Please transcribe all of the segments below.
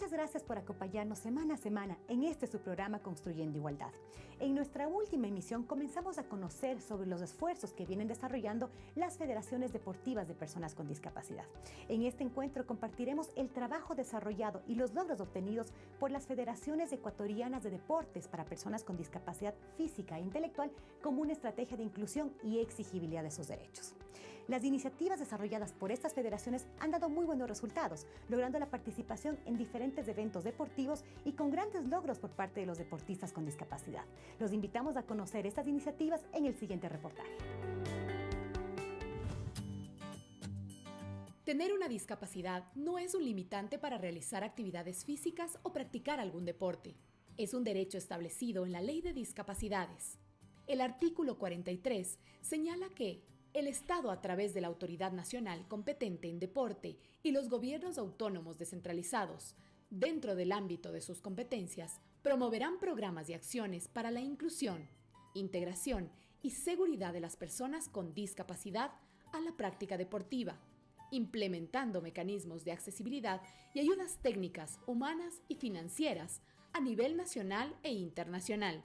Muchas gracias por acompañarnos semana a semana en este su programa Construyendo Igualdad. En nuestra última emisión comenzamos a conocer sobre los esfuerzos que vienen desarrollando las federaciones deportivas de personas con discapacidad. En este encuentro compartiremos el trabajo desarrollado y los logros obtenidos por las federaciones ecuatorianas de deportes para personas con discapacidad física e intelectual como una estrategia de inclusión y exigibilidad de sus derechos. Las iniciativas desarrolladas por estas federaciones han dado muy buenos resultados, logrando la participación en diferentes eventos deportivos y con grandes logros por parte de los deportistas con discapacidad. Los invitamos a conocer estas iniciativas en el siguiente reportaje. Tener una discapacidad no es un limitante para realizar actividades físicas o practicar algún deporte. Es un derecho establecido en la Ley de Discapacidades. El artículo 43 señala que el Estado, a través de la Autoridad Nacional competente en deporte y los gobiernos autónomos descentralizados, dentro del ámbito de sus competencias, promoverán programas y acciones para la inclusión, integración y seguridad de las personas con discapacidad a la práctica deportiva, implementando mecanismos de accesibilidad y ayudas técnicas, humanas y financieras a nivel nacional e internacional.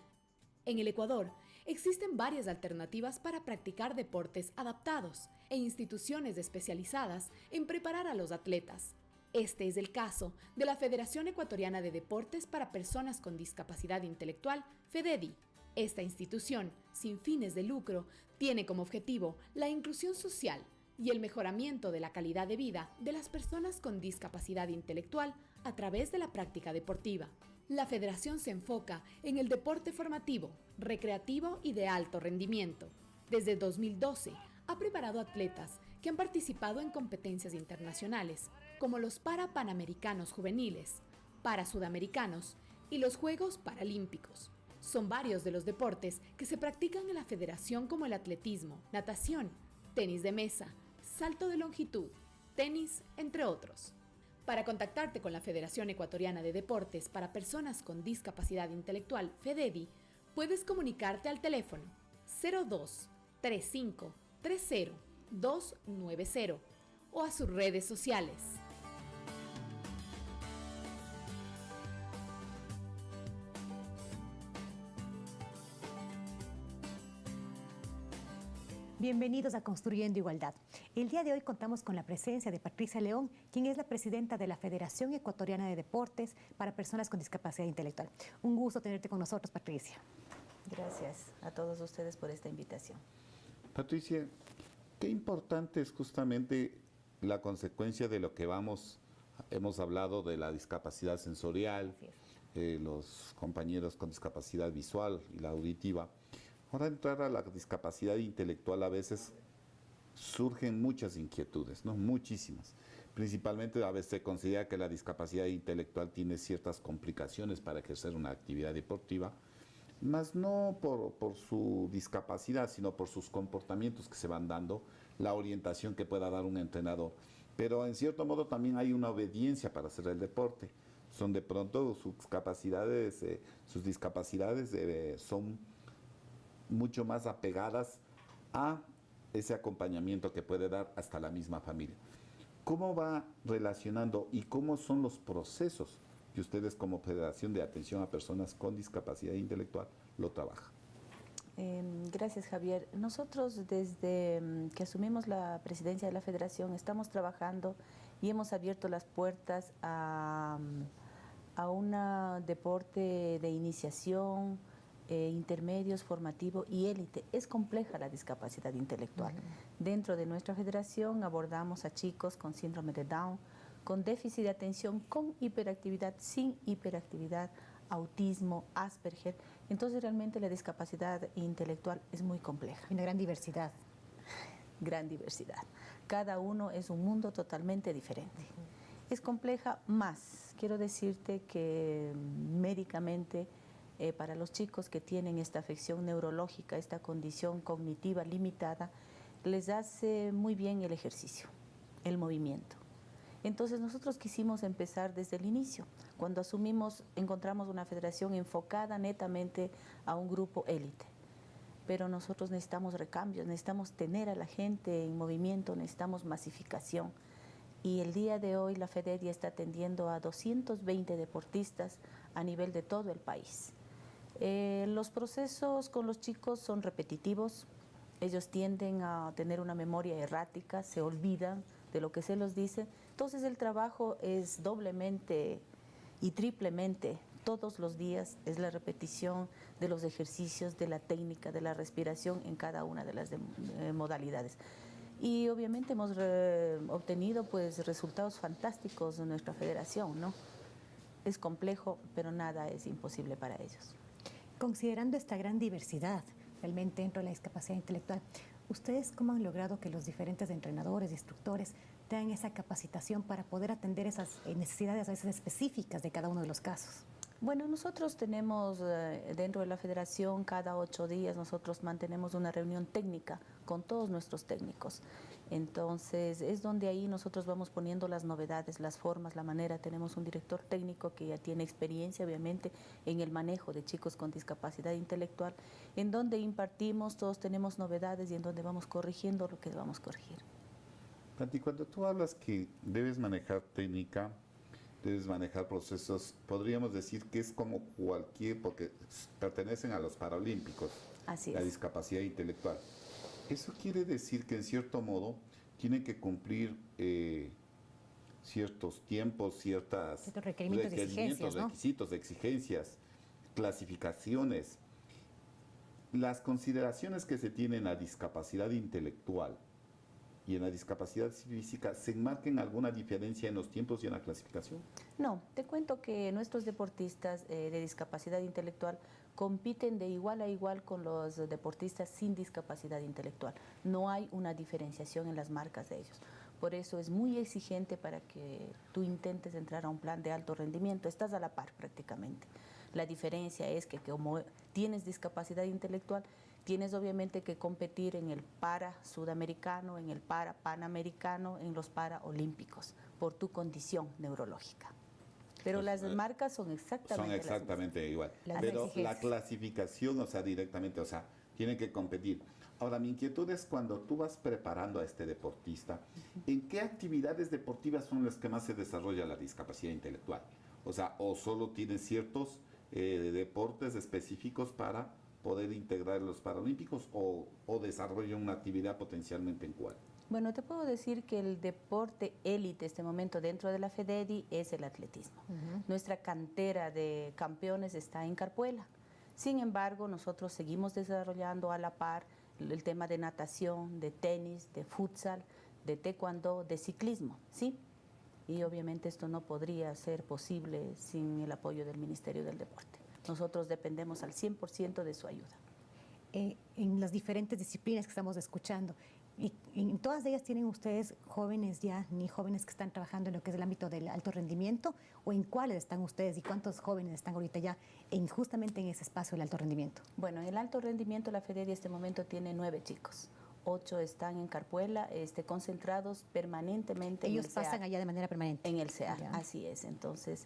En el Ecuador, existen varias alternativas para practicar deportes adaptados e instituciones especializadas en preparar a los atletas. Este es el caso de la Federación Ecuatoriana de Deportes para Personas con Discapacidad Intelectual, FEDEDI. Esta institución, sin fines de lucro, tiene como objetivo la inclusión social y el mejoramiento de la calidad de vida de las personas con discapacidad intelectual a través de la práctica deportiva. La federación se enfoca en el deporte formativo, recreativo y de alto rendimiento. Desde 2012 ha preparado atletas que han participado en competencias internacionales, como los para Panamericanos Juveniles, para Sudamericanos y los Juegos Paralímpicos. Son varios de los deportes que se practican en la federación como el atletismo, natación, tenis de mesa, salto de longitud, tenis, entre otros. Para contactarte con la Federación Ecuatoriana de Deportes para Personas con Discapacidad Intelectual, FEDEDI, puedes comunicarte al teléfono 02 35 30 290 o a sus redes sociales. Bienvenidos a Construyendo Igualdad. El día de hoy contamos con la presencia de Patricia León, quien es la presidenta de la Federación Ecuatoriana de Deportes para Personas con Discapacidad Intelectual. Un gusto tenerte con nosotros, Patricia. Gracias a todos ustedes por esta invitación. Patricia, qué importante es justamente la consecuencia de lo que vamos, hemos hablado de la discapacidad sensorial, eh, los compañeros con discapacidad visual y la auditiva. Ahora entrar a la discapacidad intelectual a veces surgen muchas inquietudes, ¿no? muchísimas. Principalmente a veces se considera que la discapacidad intelectual tiene ciertas complicaciones para ejercer una actividad deportiva, más no por, por, su discapacidad, sino por sus comportamientos que se van dando, la orientación que pueda dar un entrenador. Pero en cierto modo también hay una obediencia para hacer el deporte. Son de pronto sus capacidades, eh, sus discapacidades eh, son mucho más apegadas a ese acompañamiento que puede dar hasta la misma familia. ¿Cómo va relacionando y cómo son los procesos que ustedes como Federación de Atención a Personas con Discapacidad Intelectual lo trabajan? Em, gracias Javier. Nosotros desde mm, que asumimos la presidencia de la Federación estamos trabajando y hemos abierto las puertas a, mm, a un deporte de iniciación, eh, intermedios, formativo y élite. Es compleja la discapacidad intelectual. Dentro de nuestra federación abordamos a chicos con síndrome de Down, con déficit de atención, con hiperactividad, sin hiperactividad, autismo, Asperger. Entonces realmente la discapacidad intelectual es muy compleja. Una gran diversidad. Gran diversidad. Cada uno es un mundo totalmente diferente. Es compleja más. Quiero decirte que médicamente eh, para los chicos que tienen esta afección neurológica, esta condición cognitiva limitada, les hace muy bien el ejercicio, el movimiento. Entonces nosotros quisimos empezar desde el inicio. Cuando asumimos, encontramos una federación enfocada netamente a un grupo élite. Pero nosotros necesitamos recambios, necesitamos tener a la gente en movimiento, necesitamos masificación. y el día de hoy la FEDEDI está atendiendo a 220 deportistas a nivel de todo el país. Eh, los procesos con los chicos son repetitivos, ellos tienden a tener una memoria errática, se olvidan de lo que se los dice, entonces el trabajo es doblemente y triplemente todos los días, es la repetición de los ejercicios, de la técnica, de la respiración en cada una de las eh, modalidades y obviamente hemos obtenido pues resultados fantásticos en nuestra federación, ¿no? Es complejo, pero nada es imposible para ellos. Considerando esta gran diversidad realmente dentro de la discapacidad intelectual, ¿ustedes cómo han logrado que los diferentes entrenadores, instructores tengan esa capacitación para poder atender esas necesidades a veces específicas de cada uno de los casos? Bueno, nosotros tenemos eh, dentro de la federación cada ocho días nosotros mantenemos una reunión técnica con todos nuestros técnicos. Entonces es donde ahí nosotros vamos poniendo las novedades, las formas, la manera. Tenemos un director técnico que ya tiene experiencia obviamente en el manejo de chicos con discapacidad intelectual, en donde impartimos, todos tenemos novedades y en donde vamos corrigiendo lo que vamos a corregir. Pati, cuando tú hablas que debes manejar técnica, debes manejar procesos, podríamos decir que es como cualquier, porque pertenecen a los Paralímpicos, Así la discapacidad intelectual. Eso quiere decir que en cierto modo tienen que cumplir eh, ciertos tiempos, ciertas requerimientos, requerimientos requisitos, exigencias, clasificaciones. Las consideraciones que se tienen a discapacidad intelectual y en la discapacidad física se enmarquen alguna diferencia en los tiempos y en la clasificación? No, te cuento que nuestros deportistas eh, de discapacidad intelectual compiten de igual a igual con los deportistas sin discapacidad intelectual. No hay una diferenciación en las marcas de ellos. Por eso es muy exigente para que tú intentes entrar a un plan de alto rendimiento. Estás a la par prácticamente. La diferencia es que como tienes discapacidad intelectual, Tienes obviamente que competir en el para sudamericano, en el para panamericano, en los para olímpicos, por tu condición neurológica. Pero pues, las eh, marcas son exactamente Son exactamente igual. Pero la clasificación, o sea, directamente, o sea, tienen que competir. Ahora, mi inquietud es cuando tú vas preparando a este deportista, ¿en qué actividades deportivas son las que más se desarrolla la discapacidad intelectual? O sea, o solo tienen ciertos eh, deportes específicos para poder integrar los Paralímpicos o, o desarrollan una actividad potencialmente en cuál? Bueno, te puedo decir que el deporte élite este momento dentro de la FEDEDI es el atletismo. Nuestra cantera de campeones está en Carpuela. Sin embargo, nosotros seguimos desarrollando a la par el tema de natación, de tenis, de futsal, de taekwondo, de ciclismo, ¿sí? Y obviamente esto no podría ser posible sin el apoyo del Ministerio del Deporte. Nosotros dependemos al 100% de su ayuda. Eh, en las diferentes disciplinas que estamos escuchando, y en todas ellas tienen ustedes jóvenes ya, ni jóvenes que están trabajando en lo que es el ámbito del alto rendimiento, o en cuáles están ustedes y cuántos jóvenes están ahorita ya en, justamente en ese espacio del alto rendimiento. Bueno, en el alto rendimiento la FEDERI en este momento tiene nueve chicos. Ocho están en Carpuela, este, concentrados permanentemente Ellos en el pasan allá de manera permanente. En el CEA, así es. Entonces,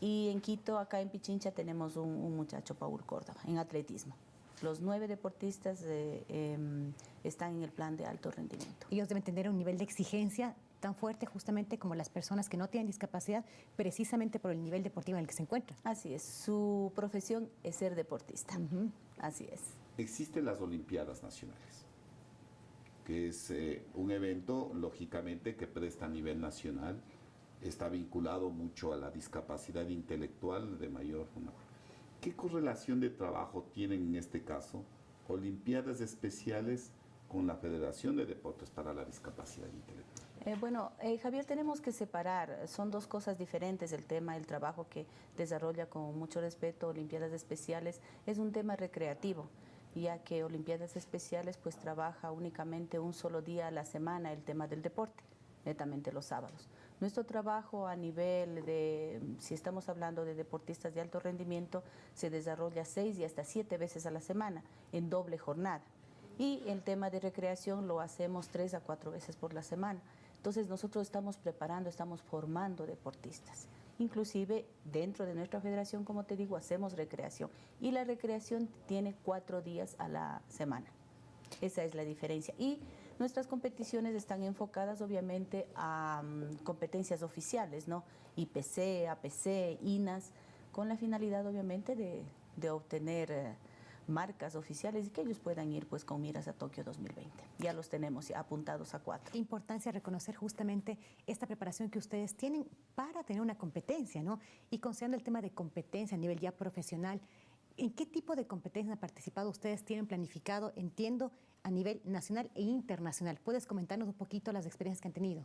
y en Quito, acá en Pichincha, tenemos un, muchacho, Paul Córdoba, en atletismo. Los nueve deportistas em, están en el plan de alto rendimiento. Ellos deben tener un nivel de exigencia tan fuerte justamente como las personas que no tienen discapacidad, precisamente por el nivel deportivo en el que se encuentran. Así es, su profesión es ser deportista. Así es. Existen las Olimpiadas Nacionales, que es eh, un evento, lógicamente, que presta a nivel nacional está vinculado mucho a la discapacidad intelectual de mayor. ¿Qué correlación de trabajo tienen en este caso Olimpiadas Especiales con la Federación de Deportes para la Discapacidad Intelectual? Eh, bueno, eh, Javier, tenemos que separar, son dos cosas diferentes el tema, el trabajo que desarrolla con mucho respeto Olimpiadas Especiales es un tema recreativo, ya que Olimpiadas Especiales pues trabaja únicamente un solo día a la semana el tema del deporte, netamente los sábados. Nuestro trabajo a nivel de, si estamos hablando de deportistas de alto rendimiento, se desarrolla seis y hasta siete veces a la semana en doble jornada. Y el tema de recreación lo hacemos tres a cuatro veces por la semana. Entonces nosotros estamos preparando, estamos formando deportistas. Inclusive dentro de nuestra federación, como te digo, hacemos recreación. Y la recreación tiene cuatro días a la semana. Esa es la diferencia. Y Nuestras competiciones están enfocadas obviamente a um, competencias oficiales, ¿no? IPC, APC, INAS, con la finalidad obviamente de, obtener... Eh, marcas oficiales y que ellos puedan ir pues con miras a Tokio 2020. Ya los tenemos apuntados a cuatro. Importancia reconocer justamente esta preparación que ustedes tienen para tener una competencia, ¿no? Y considerando el tema de competencia a nivel ya profesional, ¿en qué tipo de competencia han participado ustedes? ¿Tienen planificado, entiendo, a nivel nacional e internacional? ¿Puedes comentarnos un poquito las experiencias que han tenido?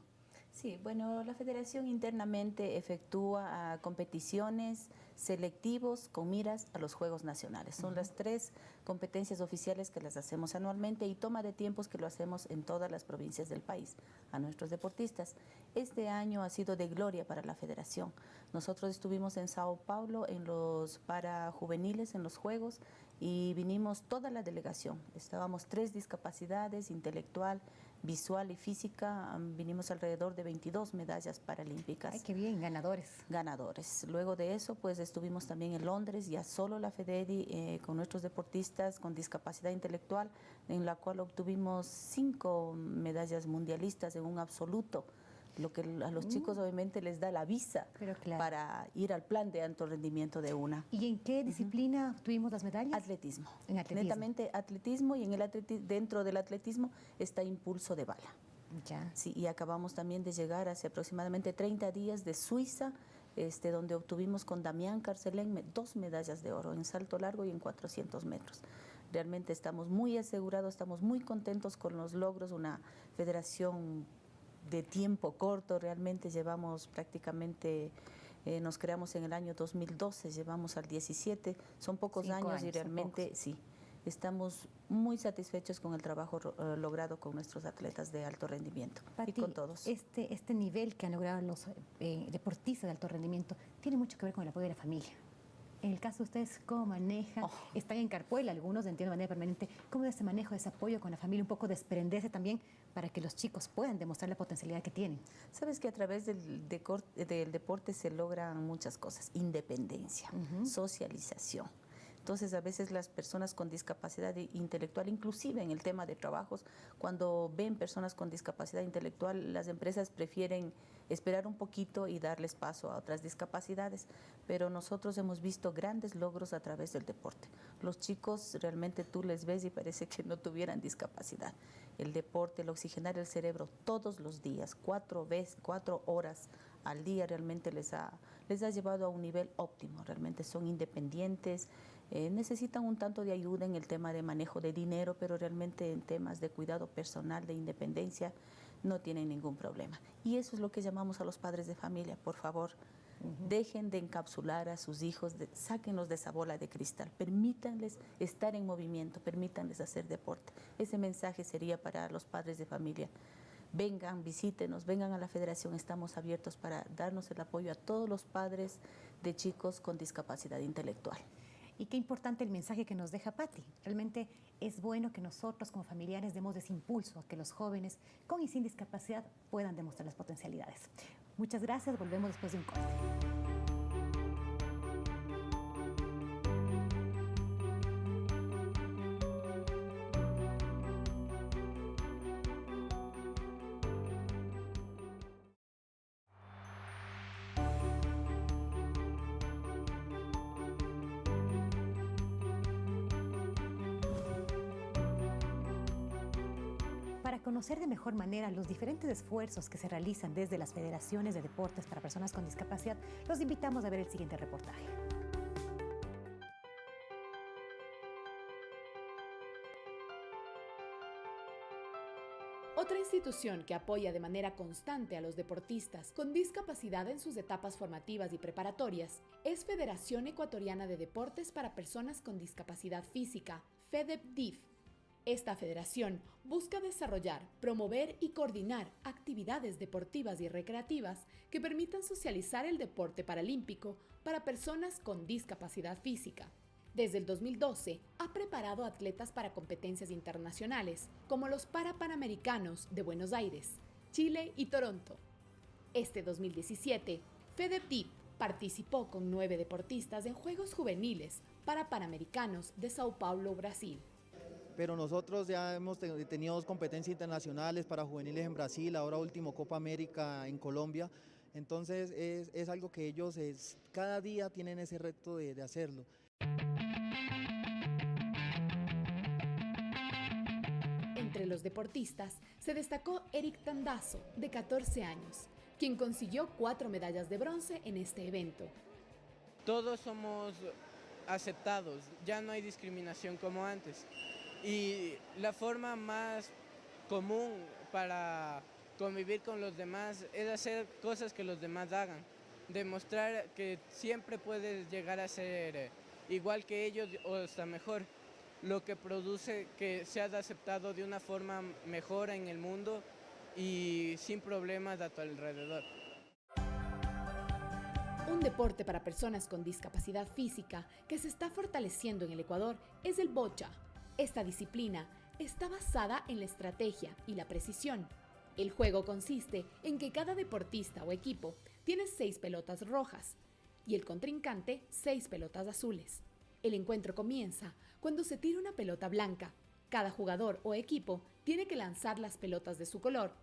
Sí, bueno, la federación internamente efectúa ah, competiciones selectivos con miras a los Juegos Nacionales. Son las tres competencias oficiales que las hacemos anualmente y toma de tiempos que lo hacemos en todas las provincias del país a nuestros deportistas. Este año ha sido de gloria para la federación. Nosotros estuvimos en Sao Paulo en los para juveniles en los Juegos y vinimos toda la delegación. Estábamos tres discapacidades, intelectual, visual y física, vinimos alrededor de 22 medallas paralímpicas. Ay, qué bien, ganadores. Ganadores. Luego de eso, pues estuvimos también en Londres, ya solo la FEDEDI, eh, con nuestros deportistas con discapacidad intelectual, en la cual obtuvimos cinco medallas mundialistas en un absoluto lo que a los chicos mm. obviamente les da la visa para ir al plan de alto rendimiento de una. ¿Y en qué disciplina tuvimos las medallas? Atletismo. En atletismo. Netamente atletismo y en el dentro del atletismo está impulso de bala. Ya. Sí, y acabamos también de llegar hace aproximadamente 30 días de Suiza, este, donde obtuvimos con Damián Carcelén dos medallas de oro en salto largo y en 400 metros. Realmente estamos muy asegurados, estamos muy contentos con los logros, una federación de tiempo corto, realmente llevamos prácticamente, eh, nos creamos en el año 2012, llevamos al 17, son pocos años, y realmente sí, estamos muy satisfechos con el trabajo eh, logrado con nuestros atletas de alto rendimiento y con todos. Este, este nivel que han logrado los eh, deportistas de alto rendimiento tiene mucho que ver con el apoyo de la familia. En el caso de ustedes, ¿cómo manejan? Oh. Están en Carpuela, algunos entiendo de manera permanente. ¿Cómo es ese manejo, ese apoyo con la familia? Un poco desprenderse también para que los chicos puedan demostrar la potencialidad que tienen. Sabes que a través del, del deporte se logran muchas cosas. Independencia, socialización. Entonces, a veces las personas con discapacidad intelectual, inclusive en el tema de trabajos, cuando ven personas con discapacidad intelectual, las empresas prefieren esperar un poquito y darles paso a otras discapacidades, pero nosotros hemos visto grandes logros a través del deporte. Los chicos realmente tú les ves y parece que no tuvieran discapacidad. El deporte, el oxigenar el cerebro todos los días, cuatro veces, cuatro horas al día realmente les ha, les ha llevado a un nivel óptimo. Realmente son independientes, eh, necesitan un tanto de ayuda en el tema de manejo de dinero, pero realmente en temas de cuidado personal, de independencia, no tienen ningún problema. Y eso es lo que llamamos a los padres de familia, por favor. Dejen de encapsular a sus hijos, de, sáquenlos de esa bola de cristal, permítanles estar en movimiento, permítanles hacer deporte. Ese mensaje sería para los padres de familia. Vengan, visítenos, vengan a la federación, estamos abiertos para darnos el apoyo a todos los padres de chicos con discapacidad intelectual. Y qué importante el mensaje que nos deja Patti. Realmente es bueno que nosotros como familiares demos ese impulso a que los jóvenes con y sin discapacidad puedan demostrar las potencialidades. Muchas gracias, volvemos después de un corte. De mejor manera los diferentes esfuerzos que se realizan desde las federaciones de deportes para personas con discapacidad, los invitamos a ver el siguiente reportaje. Otra institución que apoya de manera constante a los deportistas con discapacidad en sus etapas formativas y preparatorias es Federación Ecuatoriana de Deportes para Personas con Discapacidad Física, FEDEPDIF, esta federación busca desarrollar, promover y coordinar actividades deportivas y recreativas que permitan socializar el deporte paralímpico para personas con discapacidad física. Desde el 2012 ha preparado atletas para competencias internacionales como los Parapanamericanos de Buenos Aires, Chile y Toronto. Este 2017, FEDEPDIP participó con nueve deportistas en Juegos Juveniles para Panamericanos de Sao Paulo, Brasil. Pero nosotros ya hemos tenido competencias internacionales para juveniles en Brasil, ahora último Copa América en Colombia, entonces es, algo que ellos cada día tienen ese reto de, de hacerlo. Entre los deportistas se destacó Eric Tandazo, de 14 años, quien consiguió cuatro medallas de bronce en este evento. Todos somos aceptados, ya no hay discriminación como antes. Y la forma más común para convivir con los demás es hacer cosas que los demás hagan, demostrar que siempre puedes llegar a ser igual que ellos o hasta mejor, lo que produce que seas aceptado de una forma mejor en el mundo y sin problemas a tu alrededor. Un deporte para personas con discapacidad física que se está fortaleciendo en el Ecuador es el bocha. Esta disciplina está basada en la estrategia y la precisión. El juego consiste en que cada deportista o equipo tiene seis pelotas rojas y el contrincante seis pelotas azules. El encuentro comienza cuando se tira una pelota blanca. Cada jugador o equipo tiene que lanzar las pelotas de su color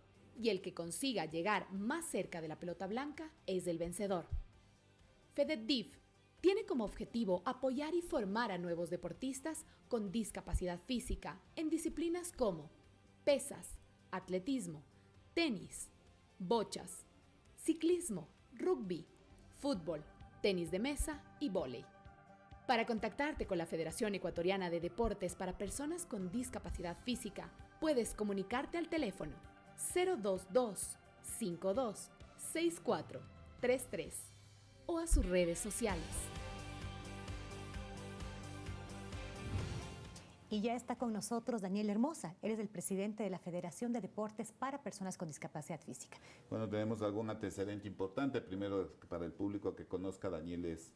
y el que consiga llegar más cerca de la pelota blanca es el vencedor. FEDEDIF tiene como objetivo apoyar y formar a nuevos deportistas con discapacidad física en disciplinas como pesas, atletismo, tenis, bochas, ciclismo, rugby, fútbol, tenis de mesa y vóley. Para contactarte con la Federación Ecuatoriana de Deportes para Personas con Discapacidad Física, puedes comunicarte al teléfono 022 52 64 33 o a sus redes sociales. Y ya está con nosotros Daniel Hermosa. Él es el presidente de la Federación de Deportes para Personas con Discapacidad Física. Bueno, tenemos algún antecedente importante. Primero, para el público que conozca, Daniel es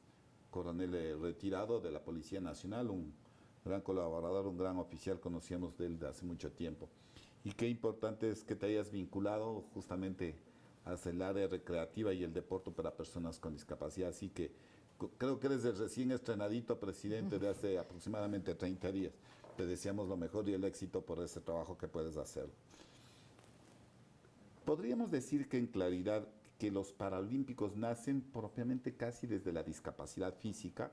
coronel retirado de la Policía Nacional, un gran colaborador, un gran oficial, conocíamos de él de hace mucho tiempo. Y qué importante es que te hayas vinculado justamente hacia el área recreativa y el deporte para personas con discapacidad. Así que creo que eres el recién estrenadito presidente de hace aproximadamente 30 días. Te deseamos lo mejor y el éxito por ese trabajo que puedes hacer. Podríamos decir que en claridad que los Paralímpicos nacen propiamente casi desde la discapacidad física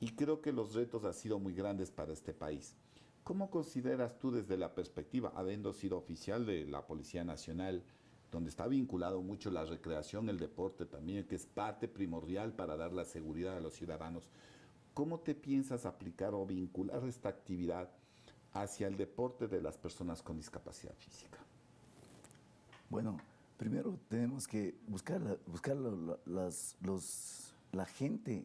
y creo que los retos han sido muy grandes para este país. ¿Cómo consideras tú desde la perspectiva, habiendo sido oficial de la Policía Nacional, donde está vinculado mucho la recreación, el deporte también, que es parte primordial para dar la seguridad a los ciudadanos. ¿Cómo te piensas aplicar o vincular esta actividad hacia el deporte de las personas con discapacidad física? Bueno, primero tenemos que buscar, buscar las, los, la gente,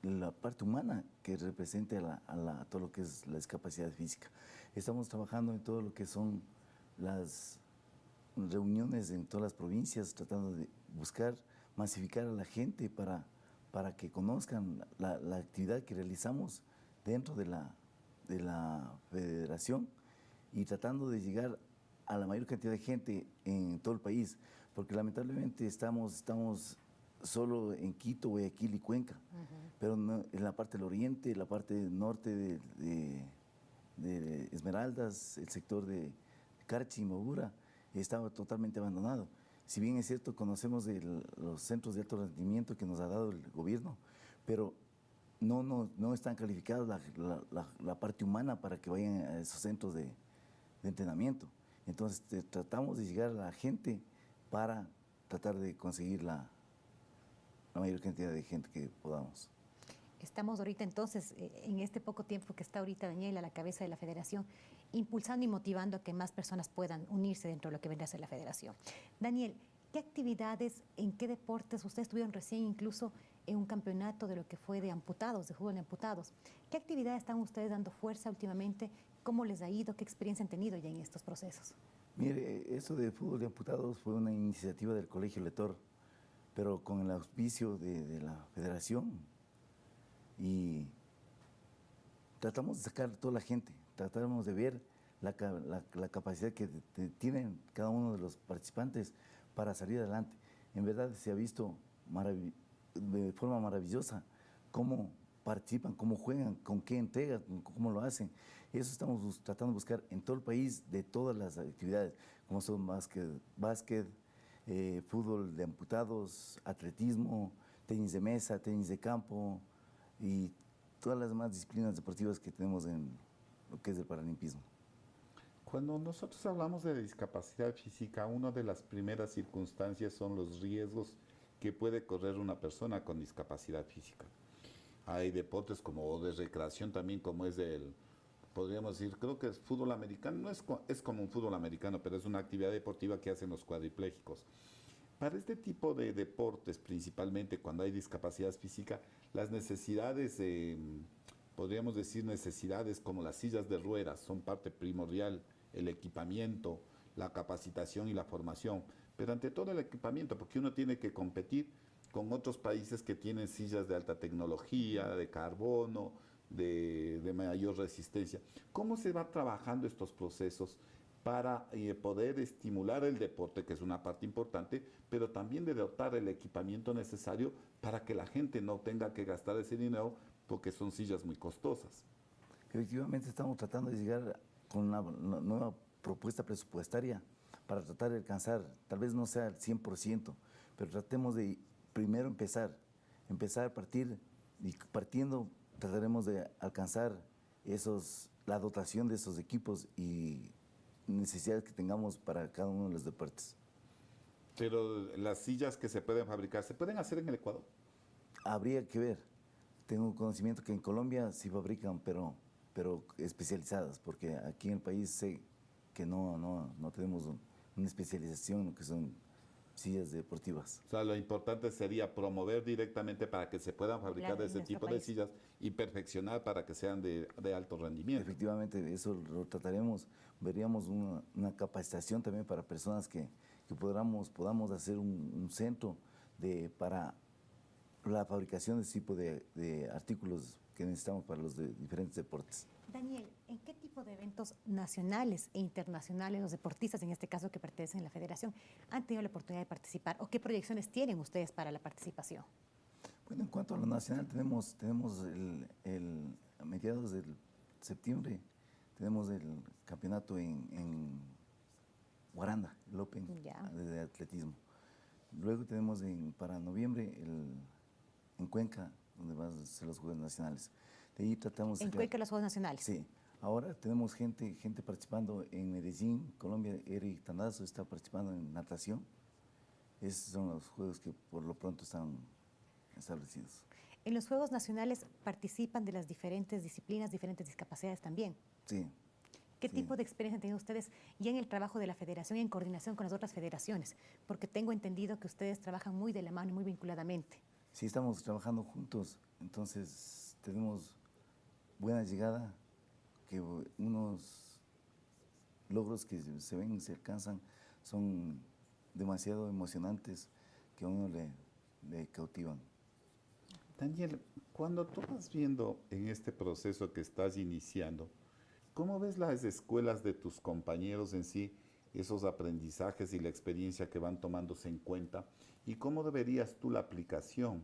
la parte humana que represente a, a todo lo que es la discapacidad física. Estamos trabajando en todo lo que son las reuniones en todas las provincias tratando de buscar masificar a la gente para, para que conozcan la, actividad que realizamos dentro de la, de la federación y tratando de llegar a la mayor cantidad de gente en todo el país, porque lamentablemente estamos, estamos solo en Quito, Guayaquil y Cuenca, pero en la parte del oriente, la parte norte de, de Esmeraldas, el sector de Carchi y Mogura, estaba totalmente abandonado. Si bien es cierto, conocemos los centros de alto rendimiento que nos ha dado el gobierno, pero no, no, no están calificados la, parte humana para que vayan a esos centros de, entrenamiento. Entonces tratamos de llegar a la gente para tratar de conseguir la, la mayor cantidad de gente que podamos. Estamos ahorita entonces, eh, en este poco tiempo que está ahorita Daniel a la cabeza de la federación, impulsando y motivando a que más personas puedan unirse dentro de lo que vendrá a ser la federación. Daniel, ¿qué actividades, en qué deportes, ustedes estuvieron recién incluso en un campeonato de lo que fue de amputados, de fútbol de amputados, ¿qué actividades están ustedes dando fuerza últimamente? ¿Cómo les ha ido? ¿Qué experiencia han tenido ya en estos procesos? Mire, eso de fútbol de amputados fue una iniciativa del Colegio Letor, pero con el auspicio de, de la federación y tratamos de sacar a toda la gente, tratamos de ver la, capacidad que tienen cada uno de los participantes para salir adelante. En verdad se ha visto de forma maravillosa cómo participan, cómo juegan, con qué entrega, cómo lo hacen. Eso estamos tratando de buscar en todo el país de todas las actividades, como son básquet, básquet eh, fútbol de amputados, atletismo, tenis de mesa, tenis de campo y todas las demás disciplinas deportivas que tenemos en lo que es el paralimpismo. Cuando nosotros hablamos de discapacidad física, una de las primeras circunstancias son los riesgos que puede correr una persona con discapacidad física. Hay deportes como de recreación también, como es el, podríamos decir, creo que es fútbol americano, no es, es como un fútbol americano, pero es una actividad deportiva que hacen los cuadriplégicos. Para este tipo de deportes, principalmente cuando hay discapacidad física, las necesidades, podríamos decir necesidades como las sillas de ruedas son parte primordial, el equipamiento, la capacitación y la formación, pero ante todo el equipamiento, porque uno tiene que competir con otros países que tienen sillas de alta tecnología, de carbono, de, mayor resistencia. ¿Cómo se va trabajando estos procesos para eh, poder estimular el deporte, que es una parte importante, pero también de dotar el equipamiento necesario para que la gente no tenga que gastar ese dinero porque son sillas muy costosas. Efectivamente estamos tratando de llegar con una, nueva propuesta presupuestaria para tratar de alcanzar, tal vez no sea el 100%, pero tratemos de primero empezar, empezar a partir y partiendo trataremos de alcanzar esos, la dotación de esos equipos y necesidades que tengamos para cada uno de los deportes. Pero las sillas que se pueden fabricar, ¿se pueden hacer en el Ecuador? Habría que ver. Tengo conocimiento que en Colombia sí fabrican, pero, pero especializadas, porque aquí en el país sé que no, no, no tenemos una especialización en lo que son sillas deportivas. O sea, lo importante sería promover directamente para que se puedan fabricar ese tipo de sillas y perfeccionar para que sean de, de, alto rendimiento. Efectivamente, eso lo trataremos. Veríamos una, una capacitación también para personas que, que podamos, podamos hacer un, un, centro de, para la fabricación de ese tipo de, de artículos que necesitamos para los de diferentes deportes. Daniel, ¿en qué tipo de eventos nacionales e internacionales los deportistas, en este caso que pertenecen a la federación, han tenido la oportunidad de participar o qué proyecciones tienen ustedes para la participación? Bueno, en cuanto a lo nacional, tenemos, tenemos el, el a mediados de septiembre, tenemos el campeonato en, en Guaranda, el Open de atletismo. Luego tenemos en, para noviembre el, en Cuenca, donde van a ser los Juegos Nacionales. De ahí tratamos... En Cuenca los Juegos Nacionales. Sí. Ahora tenemos gente, gente participando en Medellín, Colombia. Eric Tandazo está participando en natación. Esos son los juegos que por lo pronto están establecidos. En los Juegos Nacionales participan de las diferentes disciplinas, diferentes discapacidades también. Sí. ¿Qué sí. tipo de experiencia han tenido ustedes ya en el trabajo de la federación y en coordinación con las otras federaciones? Porque tengo entendido que ustedes trabajan muy de la mano y muy vinculadamente. Sí, estamos trabajando juntos, entonces tenemos buena llegada, que unos logros que se ven y se alcanzan son demasiado emocionantes que a uno le, le cautivan. Daniel, cuando tú vas viendo en este proceso que estás iniciando, ¿cómo ves las escuelas de tus compañeros en sí, esos aprendizajes y la experiencia que van tomándose en cuenta? ¿Y cómo deberías tú la aplicación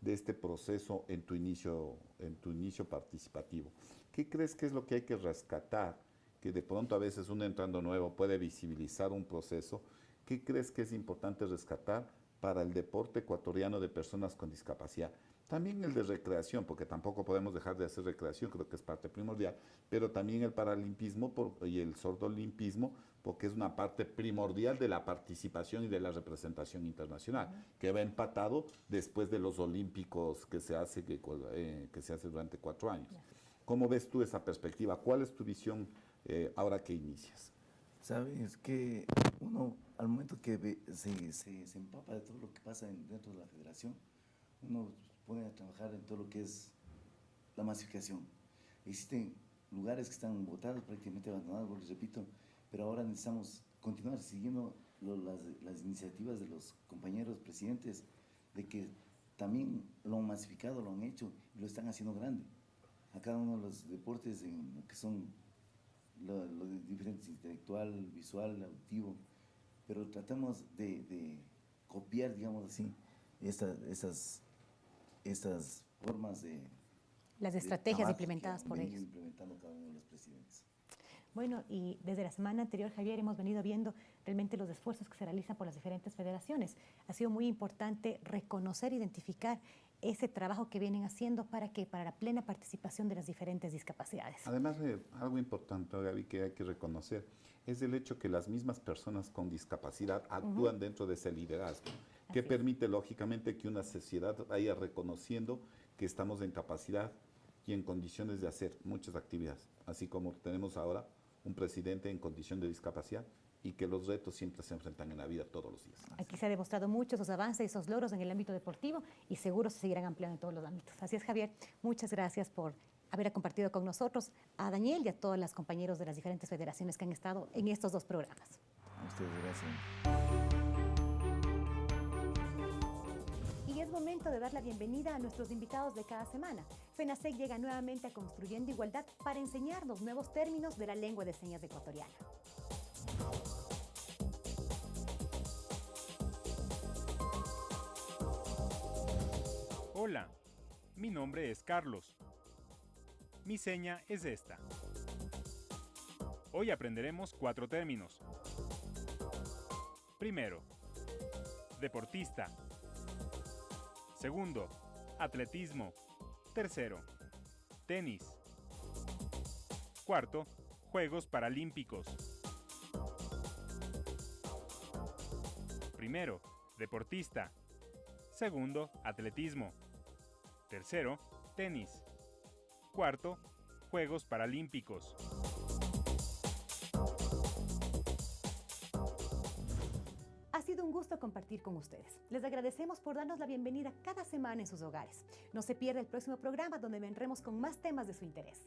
de este proceso en tu inicio, en tu inicio participativo? ¿Qué crees que es lo que hay que rescatar? Que de pronto a veces un entrando nuevo puede visibilizar un proceso. ¿Qué crees que es importante rescatar para el deporte ecuatoriano de personas con discapacidad? También el de recreación, porque tampoco podemos dejar de hacer recreación, creo que es parte primordial, pero también el paralimpismo por, y el sordolimpismo, porque es una parte primordial de la participación y de la representación internacional, que va empatado después de los olímpicos que se hace, que, eh, que se hace durante cuatro años. ¿Cómo ves tú esa perspectiva? ¿Cuál es tu visión eh, ahora que inicias? Sabes que uno, al momento que ve, se, se, se, empapa de todo lo que pasa en, dentro de la federación, uno pone a trabajar en todo lo que es la masificación. Existen lugares que están botados, prácticamente abandonados, les repito, pero ahora necesitamos continuar siguiendo lo, las, las, iniciativas de los compañeros presidentes de que también lo han masificado, lo han hecho y lo están haciendo grande. A cada uno de los deportes en que son lo, lo diferentes, intelectual, visual, auditivo, pero tratamos de, de copiar, digamos así, esta, estas estas formas de, Las estrategias implementadas por ellos. implementando cada uno de los presidentes. Bueno, y desde la semana anterior, Javier, hemos venido viendo realmente los esfuerzos que se realizan por las diferentes federaciones. Ha sido muy importante reconocer, identificar ese trabajo que vienen haciendo para que para la plena participación de las diferentes discapacidades. Además, eh, algo importante, Gaby, que hay que reconocer, es el hecho que las mismas personas con discapacidad actúan dentro de ese liderazgo, que permite, lógicamente, que una sociedad vaya reconociendo que estamos en capacidad y en condiciones de hacer muchas actividades, así como tenemos ahora un presidente en condición de discapacidad y que los retos siempre se enfrentan en la vida todos los días. Aquí se ha demostrado mucho esos avances y esos logros en el ámbito deportivo y seguro se seguirán ampliando en todos los ámbitos. Así es, Javier. Muchas gracias por haber compartido con nosotros a Daniel y a todos los compañeros de las diferentes federaciones que han estado en estos dos programas. A ustedes, gracias. Y es momento de dar la bienvenida a nuestros invitados de cada semana. FENASEC llega nuevamente a Construyendo Igualdad para enseñarnos nuevos términos de la lengua de señas ecuatoriana. Hola, mi nombre es Carlos. Mi seña es esta. Hoy aprenderemos cuatro términos. Primero, deportista. Segundo, atletismo. Tercero, tenis. Cuarto, Juegos Paralímpicos. Primero, deportista. Segundo, atletismo. Tercero, tenis. Cuarto, Juegos Paralímpicos. Ha sido un gusto compartir con ustedes. Les agradecemos por darnos la bienvenida cada semana en sus hogares. No se pierda el próximo programa donde vendremos con más temas de su interés.